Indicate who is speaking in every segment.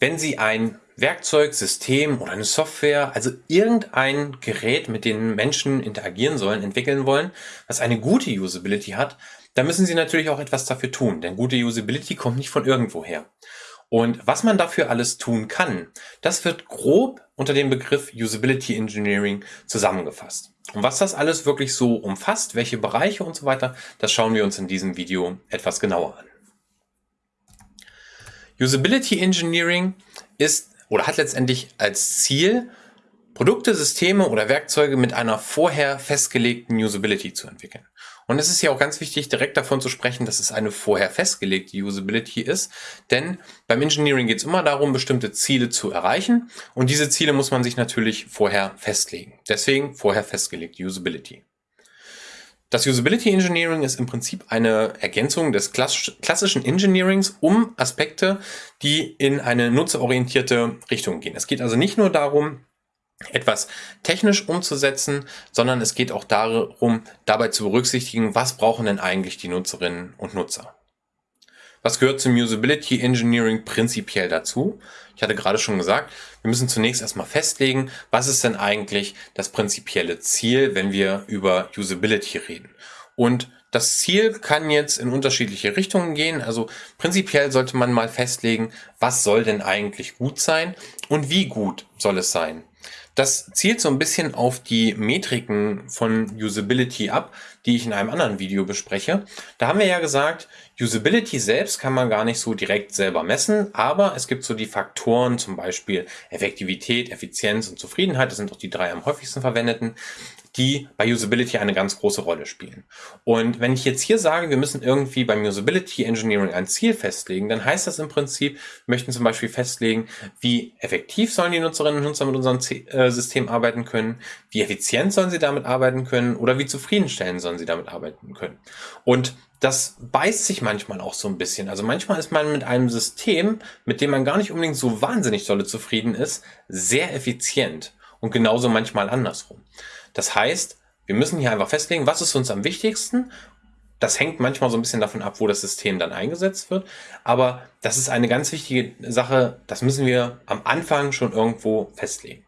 Speaker 1: wenn Sie ein Werkzeug, System oder eine Software, also irgendein Gerät, mit dem Menschen interagieren sollen, entwickeln wollen, was eine gute Usability hat, dann müssen Sie natürlich auch etwas dafür tun, denn gute Usability kommt nicht von irgendwoher. Und was man dafür alles tun kann, das wird grob unter dem Begriff Usability Engineering zusammengefasst. Und was das alles wirklich so umfasst, welche Bereiche und so weiter, das schauen wir uns in diesem Video etwas genauer an. Usability Engineering ist oder hat letztendlich als Ziel, Produkte, Systeme oder Werkzeuge mit einer vorher festgelegten Usability zu entwickeln. Und es ist ja auch ganz wichtig, direkt davon zu sprechen, dass es eine vorher festgelegte Usability ist. Denn beim Engineering geht es immer darum, bestimmte Ziele zu erreichen. Und diese Ziele muss man sich natürlich vorher festlegen. Deswegen vorher festgelegte Usability. Das Usability Engineering ist im Prinzip eine Ergänzung des klassischen Engineerings um Aspekte, die in eine nutzerorientierte Richtung gehen. Es geht also nicht nur darum, etwas technisch umzusetzen, sondern es geht auch darum, dabei zu berücksichtigen, was brauchen denn eigentlich die Nutzerinnen und Nutzer. Was gehört zum Usability Engineering prinzipiell dazu? Ich hatte gerade schon gesagt, wir müssen zunächst erstmal festlegen, was ist denn eigentlich das prinzipielle Ziel, wenn wir über Usability reden. Und das Ziel kann jetzt in unterschiedliche Richtungen gehen. Also prinzipiell sollte man mal festlegen, was soll denn eigentlich gut sein und wie gut soll es sein. Das zielt so ein bisschen auf die Metriken von Usability ab, die ich in einem anderen Video bespreche. Da haben wir ja gesagt, Usability selbst kann man gar nicht so direkt selber messen, aber es gibt so die Faktoren, zum Beispiel Effektivität, Effizienz und Zufriedenheit, das sind auch die drei am häufigsten verwendeten, die bei Usability eine ganz große Rolle spielen. Und wenn ich jetzt hier sage, wir müssen irgendwie beim Usability Engineering ein Ziel festlegen, dann heißt das im Prinzip, wir möchten zum Beispiel festlegen, wie effektiv sollen die Nutzerinnen und Nutzer mit unserem äh, System arbeiten können, wie effizient sollen sie damit arbeiten können oder wie zufriedenstellend sollen sie damit arbeiten können. Und das beißt sich manchmal auch so ein bisschen. Also manchmal ist man mit einem System, mit dem man gar nicht unbedingt so wahnsinnig dolle zufrieden ist, sehr effizient. Und genauso manchmal andersrum. Das heißt, wir müssen hier einfach festlegen, was ist uns am wichtigsten. Das hängt manchmal so ein bisschen davon ab, wo das System dann eingesetzt wird. Aber das ist eine ganz wichtige Sache, das müssen wir am Anfang schon irgendwo festlegen.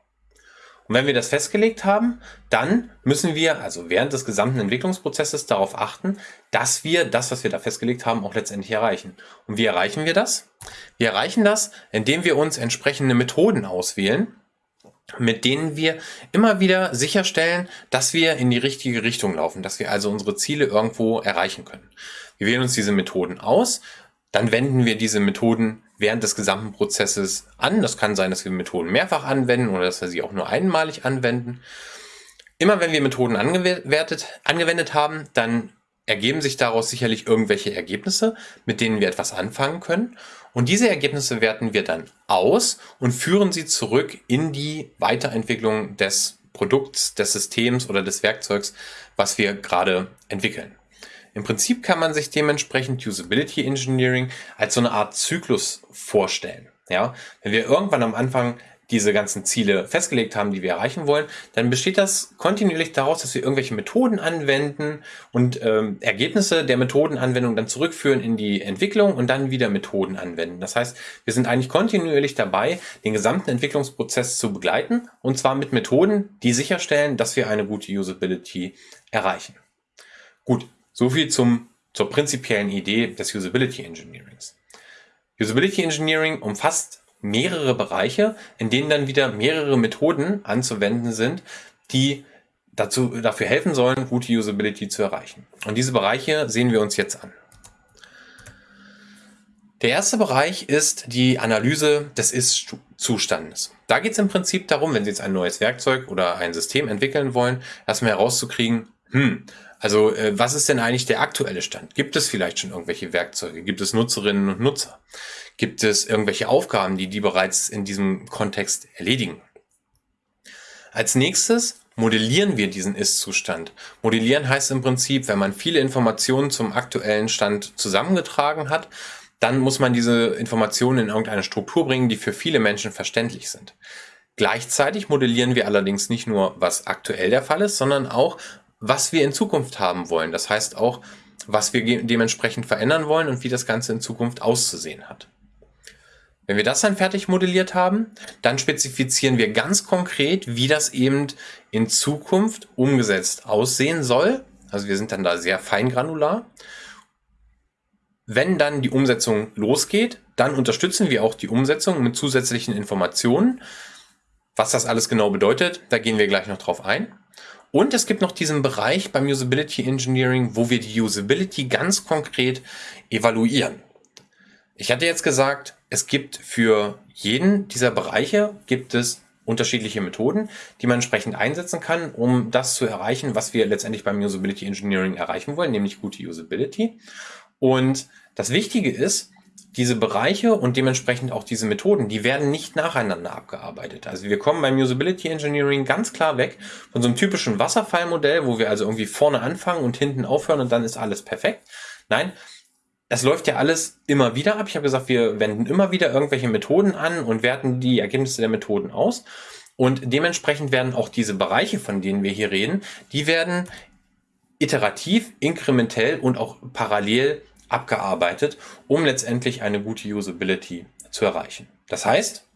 Speaker 1: Und wenn wir das festgelegt haben, dann müssen wir also während des gesamten Entwicklungsprozesses darauf achten, dass wir das, was wir da festgelegt haben, auch letztendlich erreichen. Und wie erreichen wir das? Wir erreichen das, indem wir uns entsprechende Methoden auswählen, mit denen wir immer wieder sicherstellen, dass wir in die richtige Richtung laufen, dass wir also unsere Ziele irgendwo erreichen können. Wir wählen uns diese Methoden aus, dann wenden wir diese Methoden während des gesamten Prozesses an. Das kann sein, dass wir Methoden mehrfach anwenden oder dass wir sie auch nur einmalig anwenden. Immer wenn wir Methoden angewendet haben, dann ergeben sich daraus sicherlich irgendwelche Ergebnisse, mit denen wir etwas anfangen können. Und diese Ergebnisse werten wir dann aus und führen sie zurück in die Weiterentwicklung des Produkts, des Systems oder des Werkzeugs, was wir gerade entwickeln. Im Prinzip kann man sich dementsprechend Usability Engineering als so eine Art Zyklus vorstellen. Ja, wenn wir irgendwann am Anfang diese ganzen Ziele festgelegt haben, die wir erreichen wollen, dann besteht das kontinuierlich daraus, dass wir irgendwelche Methoden anwenden und ähm, Ergebnisse der Methodenanwendung dann zurückführen in die Entwicklung und dann wieder Methoden anwenden. Das heißt, wir sind eigentlich kontinuierlich dabei, den gesamten Entwicklungsprozess zu begleiten und zwar mit Methoden, die sicherstellen, dass wir eine gute Usability erreichen. Gut, soviel zum, zur prinzipiellen Idee des Usability Engineerings. Usability Engineering umfasst mehrere Bereiche, in denen dann wieder mehrere Methoden anzuwenden sind, die dazu, dafür helfen sollen, gute Usability zu erreichen. Und diese Bereiche sehen wir uns jetzt an. Der erste Bereich ist die Analyse des Ist-Zustandes. Da geht es im Prinzip darum, wenn Sie jetzt ein neues Werkzeug oder ein System entwickeln wollen, erstmal herauszukriegen, hm, also äh, was ist denn eigentlich der aktuelle Stand? Gibt es vielleicht schon irgendwelche Werkzeuge? Gibt es Nutzerinnen und Nutzer? Gibt es irgendwelche Aufgaben, die die bereits in diesem Kontext erledigen? Als nächstes modellieren wir diesen Ist-Zustand. Modellieren heißt im Prinzip, wenn man viele Informationen zum aktuellen Stand zusammengetragen hat, dann muss man diese Informationen in irgendeine Struktur bringen, die für viele Menschen verständlich sind. Gleichzeitig modellieren wir allerdings nicht nur, was aktuell der Fall ist, sondern auch, was wir in Zukunft haben wollen. Das heißt auch, was wir dementsprechend verändern wollen und wie das Ganze in Zukunft auszusehen hat. Wenn wir das dann fertig modelliert haben, dann spezifizieren wir ganz konkret, wie das eben in Zukunft umgesetzt aussehen soll. Also wir sind dann da sehr feingranular. Wenn dann die Umsetzung losgeht, dann unterstützen wir auch die Umsetzung mit zusätzlichen Informationen. Was das alles genau bedeutet, da gehen wir gleich noch drauf ein. Und es gibt noch diesen Bereich beim Usability Engineering, wo wir die Usability ganz konkret evaluieren. Ich hatte jetzt gesagt, es gibt für jeden dieser Bereiche gibt es unterschiedliche Methoden, die man entsprechend einsetzen kann, um das zu erreichen, was wir letztendlich beim Usability Engineering erreichen wollen, nämlich gute Usability. Und das Wichtige ist, diese Bereiche und dementsprechend auch diese Methoden, die werden nicht nacheinander abgearbeitet. Also wir kommen beim Usability Engineering ganz klar weg von so einem typischen Wasserfallmodell, wo wir also irgendwie vorne anfangen und hinten aufhören und dann ist alles perfekt. Nein, es läuft ja alles immer wieder ab. Ich habe gesagt, wir wenden immer wieder irgendwelche Methoden an und werten die Ergebnisse der Methoden aus. Und dementsprechend werden auch diese Bereiche, von denen wir hier reden, die werden iterativ, inkrementell und auch parallel abgearbeitet, um letztendlich eine gute Usability zu erreichen. Das heißt,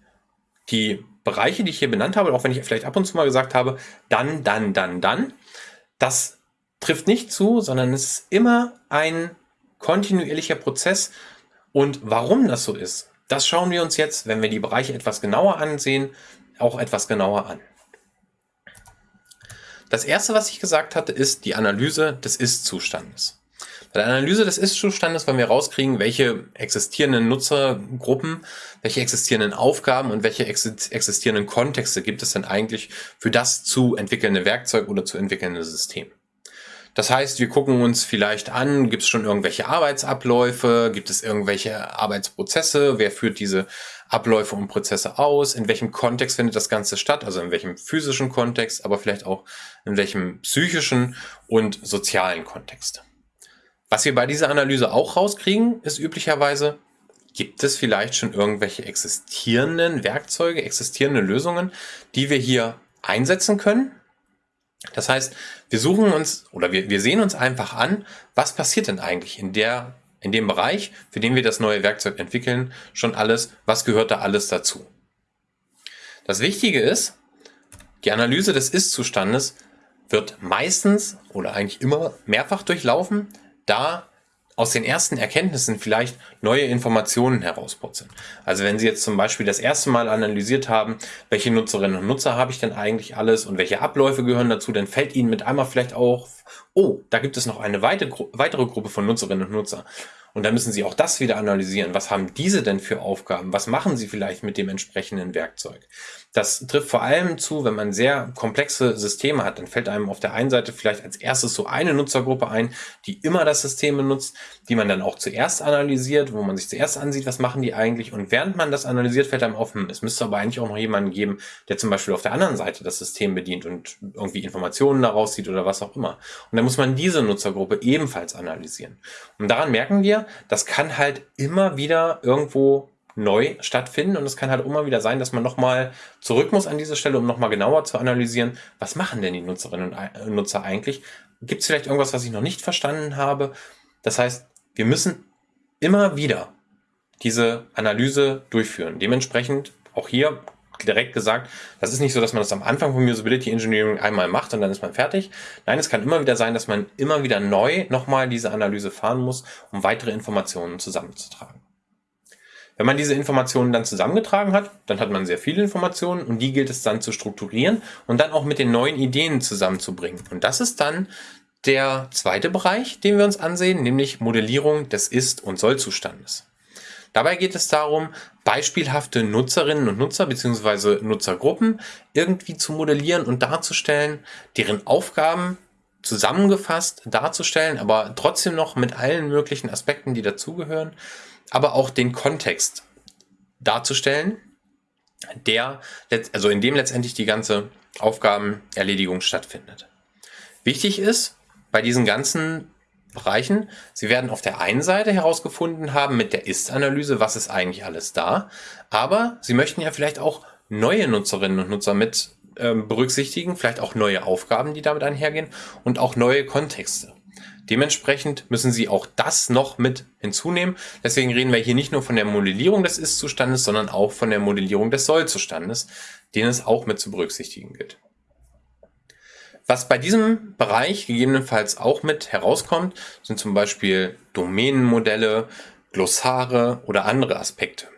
Speaker 1: die Bereiche, die ich hier benannt habe, auch wenn ich vielleicht ab und zu mal gesagt habe, dann, dann, dann, dann, das trifft nicht zu, sondern es ist immer ein kontinuierlicher Prozess. Und warum das so ist, das schauen wir uns jetzt, wenn wir die Bereiche etwas genauer ansehen, auch etwas genauer an. Das erste, was ich gesagt hatte, ist die Analyse des Ist-Zustandes. Bei der Analyse des Ist-Zustandes wollen wir rauskriegen, welche existierenden Nutzergruppen, welche existierenden Aufgaben und welche existierenden Kontexte gibt es denn eigentlich für das zu entwickelnde Werkzeug oder zu entwickelnde System. Das heißt, wir gucken uns vielleicht an, gibt es schon irgendwelche Arbeitsabläufe, gibt es irgendwelche Arbeitsprozesse, wer führt diese Abläufe und Prozesse aus, in welchem Kontext findet das Ganze statt, also in welchem physischen Kontext, aber vielleicht auch in welchem psychischen und sozialen Kontext. Was wir bei dieser Analyse auch rauskriegen, ist üblicherweise, gibt es vielleicht schon irgendwelche existierenden Werkzeuge, existierende Lösungen, die wir hier einsetzen können. Das heißt, wir suchen uns oder wir, wir sehen uns einfach an, was passiert denn eigentlich in der in dem Bereich, für den wir das neue Werkzeug entwickeln, schon alles, was gehört da alles dazu. Das Wichtige ist, die Analyse des Ist-Zustandes wird meistens oder eigentlich immer mehrfach durchlaufen, da aus den ersten Erkenntnissen vielleicht neue Informationen herausputzeln. Also wenn Sie jetzt zum Beispiel das erste Mal analysiert haben, welche Nutzerinnen und Nutzer habe ich denn eigentlich alles und welche Abläufe gehören dazu, dann fällt Ihnen mit einmal vielleicht auch, oh, da gibt es noch eine weitere Gruppe von Nutzerinnen und Nutzer. Und dann müssen Sie auch das wieder analysieren. Was haben diese denn für Aufgaben? Was machen Sie vielleicht mit dem entsprechenden Werkzeug? Das trifft vor allem zu, wenn man sehr komplexe Systeme hat. Dann fällt einem auf der einen Seite vielleicht als erstes so eine Nutzergruppe ein, die immer das System benutzt, die man dann auch zuerst analysiert, wo man sich zuerst ansieht, was machen die eigentlich. Und während man das analysiert, fällt einem auf, hm, es müsste aber eigentlich auch noch jemanden geben, der zum Beispiel auf der anderen Seite das System bedient und irgendwie Informationen daraus zieht oder was auch immer. Und dann muss man diese Nutzergruppe ebenfalls analysieren. Und daran merken wir, das kann halt immer wieder irgendwo neu stattfinden und es kann halt immer wieder sein, dass man nochmal zurück muss an diese Stelle, um nochmal genauer zu analysieren, was machen denn die Nutzerinnen und Nutzer eigentlich? Gibt es vielleicht irgendwas, was ich noch nicht verstanden habe? Das heißt, wir müssen immer wieder diese Analyse durchführen. Dementsprechend auch hier direkt gesagt, das ist nicht so, dass man das am Anfang von Usability Engineering einmal macht und dann ist man fertig. Nein, es kann immer wieder sein, dass man immer wieder neu nochmal diese Analyse fahren muss, um weitere Informationen zusammenzutragen. Wenn man diese Informationen dann zusammengetragen hat, dann hat man sehr viele Informationen und die gilt es dann zu strukturieren und dann auch mit den neuen Ideen zusammenzubringen. Und das ist dann der zweite Bereich, den wir uns ansehen, nämlich Modellierung des Ist- und Soll-Zustandes. Dabei geht es darum, beispielhafte Nutzerinnen und Nutzer bzw. Nutzergruppen irgendwie zu modellieren und darzustellen, deren Aufgaben zusammengefasst darzustellen, aber trotzdem noch mit allen möglichen Aspekten, die dazugehören, aber auch den Kontext darzustellen, der, also in dem letztendlich die ganze Aufgabenerledigung stattfindet. Wichtig ist bei diesen ganzen Bereichen. Sie werden auf der einen Seite herausgefunden haben mit der Ist-Analyse, was ist eigentlich alles da, aber Sie möchten ja vielleicht auch neue Nutzerinnen und Nutzer mit ähm, berücksichtigen, vielleicht auch neue Aufgaben, die damit einhergehen und auch neue Kontexte. Dementsprechend müssen Sie auch das noch mit hinzunehmen. Deswegen reden wir hier nicht nur von der Modellierung des Ist-Zustandes, sondern auch von der Modellierung des Soll-Zustandes, den es auch mit zu berücksichtigen gilt. Was bei diesem Bereich gegebenenfalls auch mit herauskommt, sind zum Beispiel Domänenmodelle, Glossare oder andere Aspekte.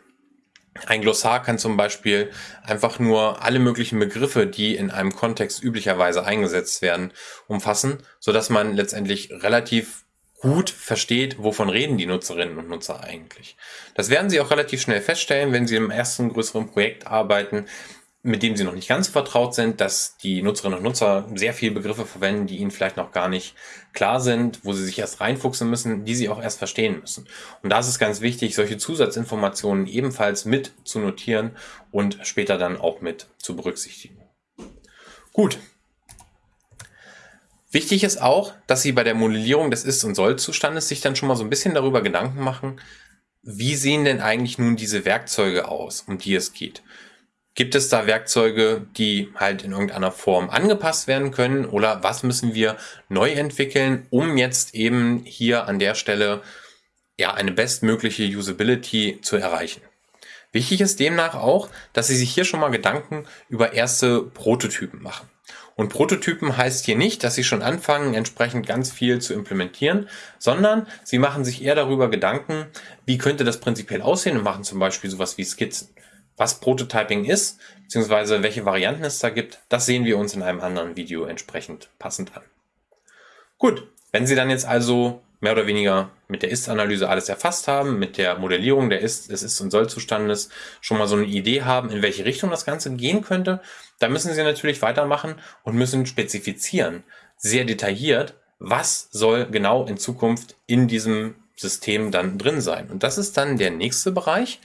Speaker 1: Ein Glossar kann zum Beispiel einfach nur alle möglichen Begriffe, die in einem Kontext üblicherweise eingesetzt werden, umfassen, so dass man letztendlich relativ gut versteht, wovon reden die Nutzerinnen und Nutzer eigentlich. Das werden Sie auch relativ schnell feststellen, wenn Sie im ersten größeren Projekt arbeiten, mit dem sie noch nicht ganz so vertraut sind, dass die Nutzerinnen und Nutzer sehr viele Begriffe verwenden, die ihnen vielleicht noch gar nicht klar sind, wo sie sich erst reinfuchsen müssen, die sie auch erst verstehen müssen. Und da ist es ganz wichtig, solche Zusatzinformationen ebenfalls mit zu notieren und später dann auch mit zu berücksichtigen. Gut. Wichtig ist auch, dass Sie bei der Modellierung des Ist- und Soll-Zustandes sich dann schon mal so ein bisschen darüber Gedanken machen, wie sehen denn eigentlich nun diese Werkzeuge aus, um die es geht. Gibt es da Werkzeuge, die halt in irgendeiner Form angepasst werden können oder was müssen wir neu entwickeln, um jetzt eben hier an der Stelle ja eine bestmögliche Usability zu erreichen? Wichtig ist demnach auch, dass Sie sich hier schon mal Gedanken über erste Prototypen machen. Und Prototypen heißt hier nicht, dass Sie schon anfangen, entsprechend ganz viel zu implementieren, sondern Sie machen sich eher darüber Gedanken, wie könnte das prinzipiell aussehen und machen zum Beispiel sowas wie Skizzen. Was Prototyping ist, beziehungsweise welche Varianten es da gibt, das sehen wir uns in einem anderen Video entsprechend passend an. Gut, wenn Sie dann jetzt also mehr oder weniger mit der Ist-Analyse alles erfasst haben, mit der Modellierung der Ist-, des Ist- und Soll-Zustandes schon mal so eine Idee haben, in welche Richtung das Ganze gehen könnte, dann müssen Sie natürlich weitermachen und müssen spezifizieren, sehr detailliert, was soll genau in Zukunft in diesem System dann drin sein. Und das ist dann der nächste Bereich,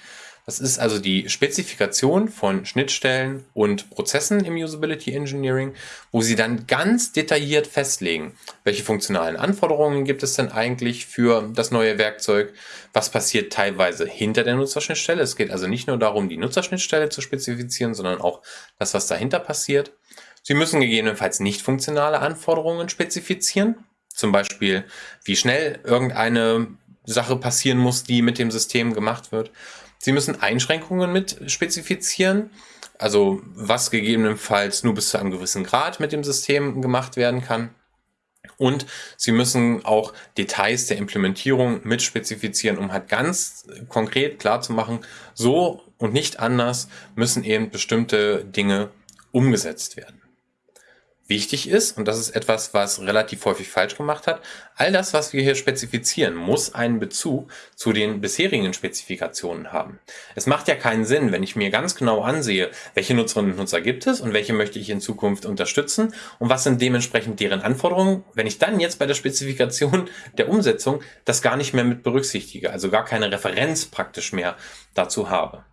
Speaker 1: das ist also die Spezifikation von Schnittstellen und Prozessen im Usability Engineering, wo Sie dann ganz detailliert festlegen, welche funktionalen Anforderungen gibt es denn eigentlich für das neue Werkzeug, was passiert teilweise hinter der Nutzerschnittstelle. Es geht also nicht nur darum, die Nutzerschnittstelle zu spezifizieren, sondern auch das, was dahinter passiert. Sie müssen gegebenenfalls nicht funktionale Anforderungen spezifizieren, zum Beispiel wie schnell irgendeine Sache passieren muss, die mit dem System gemacht wird. Sie müssen Einschränkungen mit spezifizieren, also was gegebenenfalls nur bis zu einem gewissen Grad mit dem System gemacht werden kann. Und Sie müssen auch Details der Implementierung mit spezifizieren, um halt ganz konkret klar zu machen, so und nicht anders müssen eben bestimmte Dinge umgesetzt werden wichtig ist, und das ist etwas, was relativ häufig falsch gemacht hat, all das, was wir hier spezifizieren, muss einen Bezug zu den bisherigen Spezifikationen haben. Es macht ja keinen Sinn, wenn ich mir ganz genau ansehe, welche Nutzerinnen und Nutzer gibt es und welche möchte ich in Zukunft unterstützen und was sind dementsprechend deren Anforderungen, wenn ich dann jetzt bei der Spezifikation der Umsetzung das gar nicht mehr mit berücksichtige, also gar keine Referenz praktisch mehr dazu habe.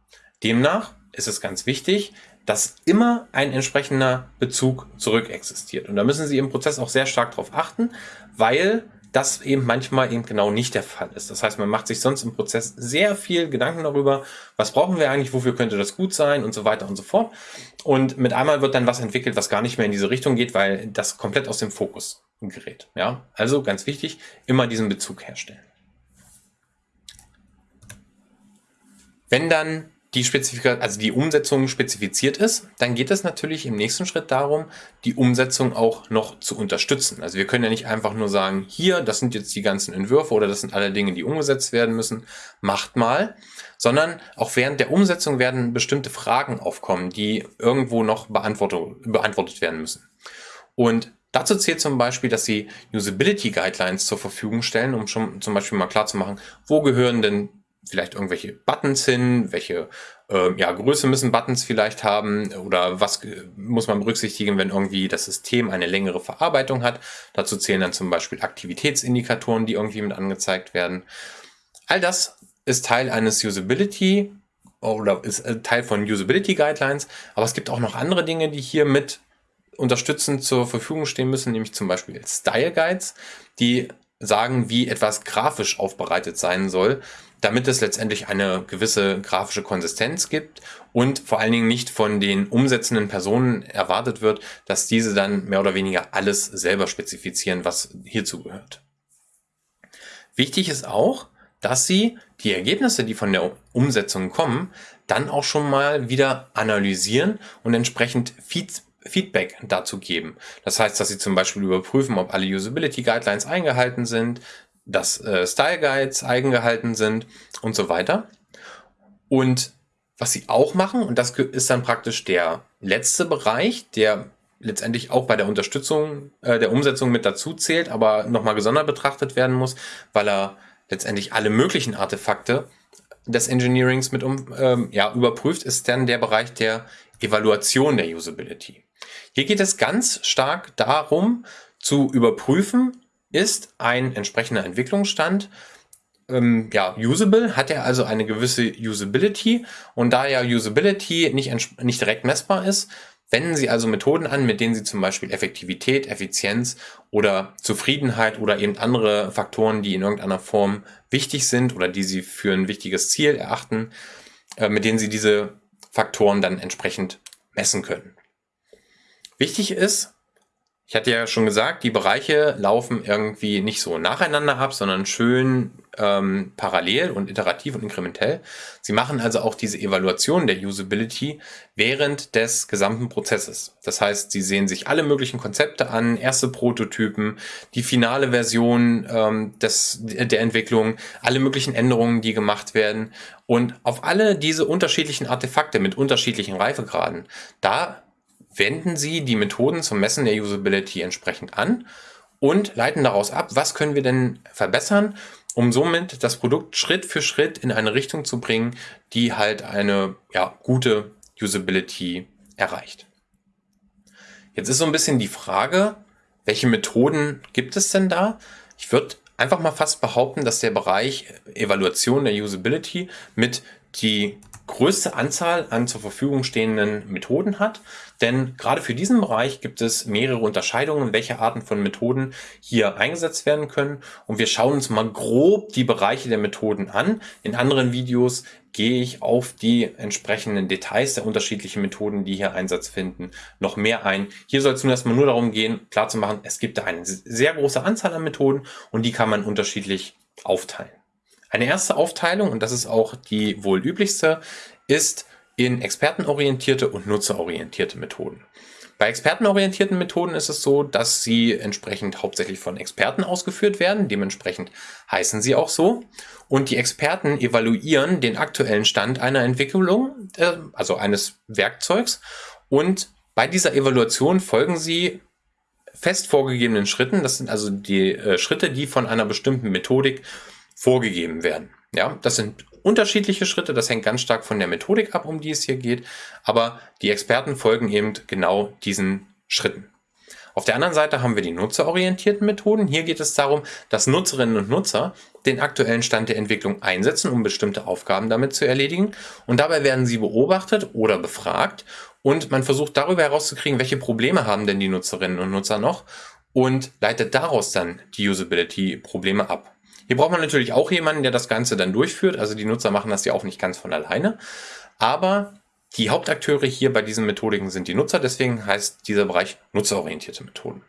Speaker 1: Demnach ist es ganz wichtig, dass immer ein entsprechender Bezug zurück existiert. Und da müssen Sie im Prozess auch sehr stark darauf achten, weil das eben manchmal eben genau nicht der Fall ist. Das heißt, man macht sich sonst im Prozess sehr viel Gedanken darüber, was brauchen wir eigentlich, wofür könnte das gut sein und so weiter und so fort. Und mit einmal wird dann was entwickelt, was gar nicht mehr in diese Richtung geht, weil das komplett aus dem Fokus gerät. Ja, also ganz wichtig, immer diesen Bezug herstellen. Wenn dann die Spezifika also die Umsetzung spezifiziert ist, dann geht es natürlich im nächsten Schritt darum, die Umsetzung auch noch zu unterstützen. Also wir können ja nicht einfach nur sagen, hier, das sind jetzt die ganzen Entwürfe oder das sind alle Dinge, die umgesetzt werden müssen, macht mal, sondern auch während der Umsetzung werden bestimmte Fragen aufkommen, die irgendwo noch beantwortet werden müssen. Und Dazu zählt zum Beispiel, dass Sie Usability Guidelines zur Verfügung stellen, um schon zum Beispiel mal klar zu machen, wo gehören denn vielleicht irgendwelche Buttons hin, welche äh, ja, Größe müssen Buttons vielleicht haben oder was muss man berücksichtigen, wenn irgendwie das System eine längere Verarbeitung hat. Dazu zählen dann zum Beispiel Aktivitätsindikatoren, die irgendwie mit angezeigt werden. All das ist Teil eines Usability oder ist äh, Teil von Usability Guidelines, aber es gibt auch noch andere Dinge, die hier mit unterstützend zur Verfügung stehen müssen, nämlich zum Beispiel Style Guides, die sagen, wie etwas grafisch aufbereitet sein soll damit es letztendlich eine gewisse grafische Konsistenz gibt und vor allen Dingen nicht von den umsetzenden Personen erwartet wird, dass diese dann mehr oder weniger alles selber spezifizieren, was hierzu gehört. Wichtig ist auch, dass Sie die Ergebnisse, die von der Umsetzung kommen, dann auch schon mal wieder analysieren und entsprechend Feed Feedback dazu geben. Das heißt, dass Sie zum Beispiel überprüfen, ob alle Usability Guidelines eingehalten sind, dass äh, Style Guides eingehalten sind und so weiter. Und was Sie auch machen, und das ist dann praktisch der letzte Bereich, der letztendlich auch bei der Unterstützung äh, der Umsetzung mit dazu zählt, aber nochmal gesondert betrachtet werden muss, weil er letztendlich alle möglichen Artefakte des Engineerings mit um, ähm, ja, überprüft, ist dann der Bereich der Evaluation der Usability. Hier geht es ganz stark darum, zu überprüfen, ist ein entsprechender Entwicklungsstand ähm, ja, usable, hat er also eine gewisse Usability und da ja Usability nicht, nicht direkt messbar ist, Wenden Sie also Methoden an, mit denen Sie zum Beispiel Effektivität, Effizienz oder Zufriedenheit oder eben andere Faktoren, die in irgendeiner Form wichtig sind oder die Sie für ein wichtiges Ziel erachten, äh, mit denen Sie diese Faktoren dann entsprechend messen können. Wichtig ist, ich hatte ja schon gesagt, die Bereiche laufen irgendwie nicht so nacheinander ab, sondern schön ähm, parallel und iterativ und inkrementell. Sie machen also auch diese Evaluation der Usability während des gesamten Prozesses. Das heißt, sie sehen sich alle möglichen Konzepte an, erste Prototypen, die finale Version ähm, des, der Entwicklung, alle möglichen Änderungen, die gemacht werden. Und auf alle diese unterschiedlichen Artefakte mit unterschiedlichen Reifegraden, da wenden Sie die Methoden zum Messen der Usability entsprechend an und leiten daraus ab, was können wir denn verbessern, um somit das Produkt Schritt für Schritt in eine Richtung zu bringen, die halt eine ja, gute Usability erreicht. Jetzt ist so ein bisschen die Frage, welche Methoden gibt es denn da? Ich würde einfach mal fast behaupten, dass der Bereich Evaluation der Usability mit die größte Anzahl an zur Verfügung stehenden Methoden hat. Denn gerade für diesen Bereich gibt es mehrere Unterscheidungen, welche Arten von Methoden hier eingesetzt werden können. Und wir schauen uns mal grob die Bereiche der Methoden an. In anderen Videos gehe ich auf die entsprechenden Details der unterschiedlichen Methoden, die hier Einsatz finden, noch mehr ein. Hier soll es nun erstmal nur darum gehen, klarzumachen, es gibt da eine sehr große Anzahl an Methoden und die kann man unterschiedlich aufteilen. Eine erste Aufteilung, und das ist auch die wohl üblichste, ist in expertenorientierte und nutzerorientierte Methoden. Bei expertenorientierten Methoden ist es so, dass sie entsprechend hauptsächlich von Experten ausgeführt werden. Dementsprechend heißen sie auch so. Und die Experten evaluieren den aktuellen Stand einer Entwicklung, äh, also eines Werkzeugs. Und bei dieser Evaluation folgen sie fest vorgegebenen Schritten. Das sind also die äh, Schritte, die von einer bestimmten Methodik vorgegeben werden. Ja, das sind unterschiedliche Schritte, das hängt ganz stark von der Methodik ab, um die es hier geht, aber die Experten folgen eben genau diesen Schritten. Auf der anderen Seite haben wir die nutzerorientierten Methoden. Hier geht es darum, dass Nutzerinnen und Nutzer den aktuellen Stand der Entwicklung einsetzen, um bestimmte Aufgaben damit zu erledigen. Und dabei werden sie beobachtet oder befragt und man versucht darüber herauszukriegen, welche Probleme haben denn die Nutzerinnen und Nutzer noch und leitet daraus dann die Usability-Probleme ab. Hier braucht man natürlich auch jemanden, der das Ganze dann durchführt. Also die Nutzer machen das ja auch nicht ganz von alleine. Aber die Hauptakteure hier bei diesen Methodiken sind die Nutzer. Deswegen heißt dieser Bereich nutzerorientierte Methoden.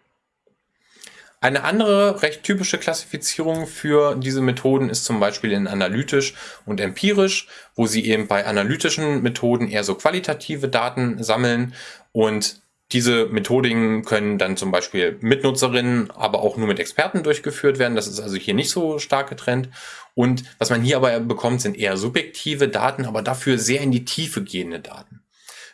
Speaker 1: Eine andere recht typische Klassifizierung für diese Methoden ist zum Beispiel in analytisch und empirisch, wo sie eben bei analytischen Methoden eher so qualitative Daten sammeln und diese Methodiken können dann zum Beispiel mit Nutzerinnen, aber auch nur mit Experten durchgeführt werden. Das ist also hier nicht so stark getrennt. Und was man hier aber bekommt, sind eher subjektive Daten, aber dafür sehr in die Tiefe gehende Daten.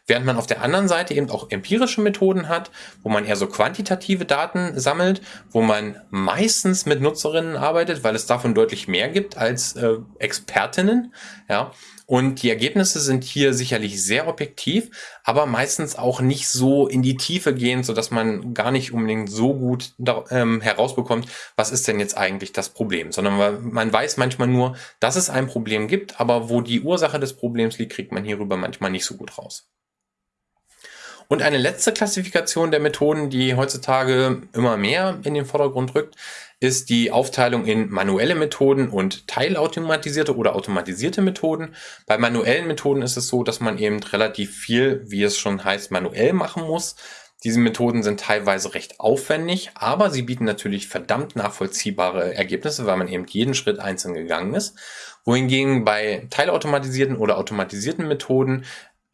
Speaker 1: Während man auf der anderen Seite eben auch empirische Methoden hat, wo man eher so quantitative Daten sammelt, wo man meistens mit Nutzerinnen arbeitet, weil es davon deutlich mehr gibt als äh, Expertinnen. Ja, und die Ergebnisse sind hier sicherlich sehr objektiv, aber meistens auch nicht so in die Tiefe gehend, so dass man gar nicht unbedingt so gut da, ähm, herausbekommt, was ist denn jetzt eigentlich das Problem, sondern man weiß manchmal nur, dass es ein Problem gibt, aber wo die Ursache des Problems liegt, kriegt man hierüber manchmal nicht so gut raus. Und eine letzte Klassifikation der Methoden, die heutzutage immer mehr in den Vordergrund rückt, ist die Aufteilung in manuelle Methoden und teilautomatisierte oder automatisierte Methoden. Bei manuellen Methoden ist es so, dass man eben relativ viel, wie es schon heißt, manuell machen muss. Diese Methoden sind teilweise recht aufwendig, aber sie bieten natürlich verdammt nachvollziehbare Ergebnisse, weil man eben jeden Schritt einzeln gegangen ist. Wohingegen bei teilautomatisierten oder automatisierten Methoden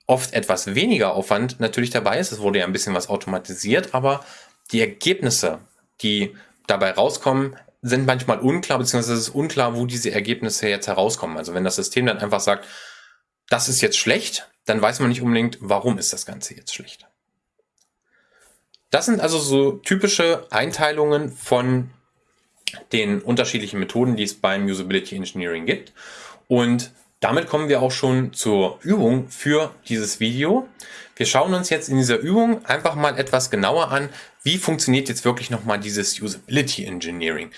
Speaker 1: oft etwas weniger Aufwand natürlich dabei ist. Es wurde ja ein bisschen was automatisiert, aber die Ergebnisse, die dabei rauskommen, sind manchmal unklar, beziehungsweise es ist unklar, wo diese Ergebnisse jetzt herauskommen. Also wenn das System dann einfach sagt, das ist jetzt schlecht, dann weiß man nicht unbedingt, warum ist das Ganze jetzt schlecht. Das sind also so typische Einteilungen von den unterschiedlichen Methoden, die es beim Usability Engineering gibt. Und damit kommen wir auch schon zur Übung für dieses Video. Wir schauen uns jetzt in dieser Übung einfach mal etwas genauer an, wie funktioniert jetzt wirklich nochmal dieses Usability Engineering.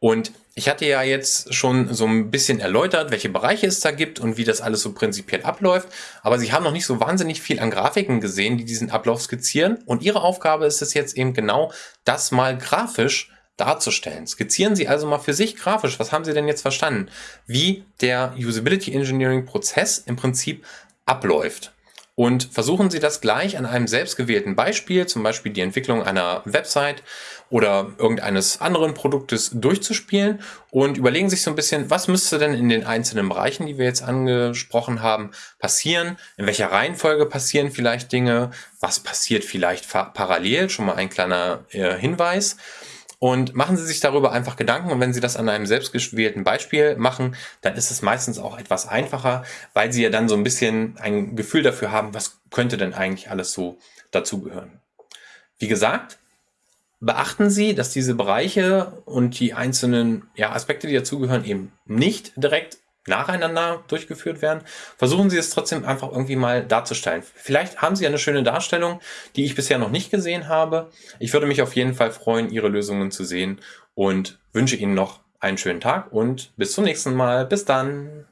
Speaker 1: Und ich hatte ja jetzt schon so ein bisschen erläutert, welche Bereiche es da gibt und wie das alles so prinzipiell abläuft. Aber Sie haben noch nicht so wahnsinnig viel an Grafiken gesehen, die diesen Ablauf skizzieren. Und Ihre Aufgabe ist es jetzt eben genau, das mal grafisch darzustellen. Skizzieren Sie also mal für sich grafisch, was haben Sie denn jetzt verstanden, wie der Usability Engineering Prozess im Prinzip abläuft. Und versuchen Sie das gleich an einem selbstgewählten Beispiel, zum Beispiel die Entwicklung einer Website oder irgendeines anderen Produktes durchzuspielen und überlegen sich so ein bisschen, was müsste denn in den einzelnen Bereichen, die wir jetzt angesprochen haben, passieren? In welcher Reihenfolge passieren vielleicht Dinge? Was passiert vielleicht parallel? Schon mal ein kleiner äh, Hinweis. Und machen Sie sich darüber einfach Gedanken und wenn Sie das an einem selbstgewählten Beispiel machen, dann ist es meistens auch etwas einfacher, weil Sie ja dann so ein bisschen ein Gefühl dafür haben, was könnte denn eigentlich alles so dazugehören. Wie gesagt, beachten Sie, dass diese Bereiche und die einzelnen ja, Aspekte, die dazugehören, eben nicht direkt nacheinander durchgeführt werden, versuchen Sie es trotzdem einfach irgendwie mal darzustellen. Vielleicht haben Sie eine schöne Darstellung, die ich bisher noch nicht gesehen habe. Ich würde mich auf jeden Fall freuen, Ihre Lösungen zu sehen und wünsche Ihnen noch einen schönen Tag und bis zum nächsten Mal. Bis dann!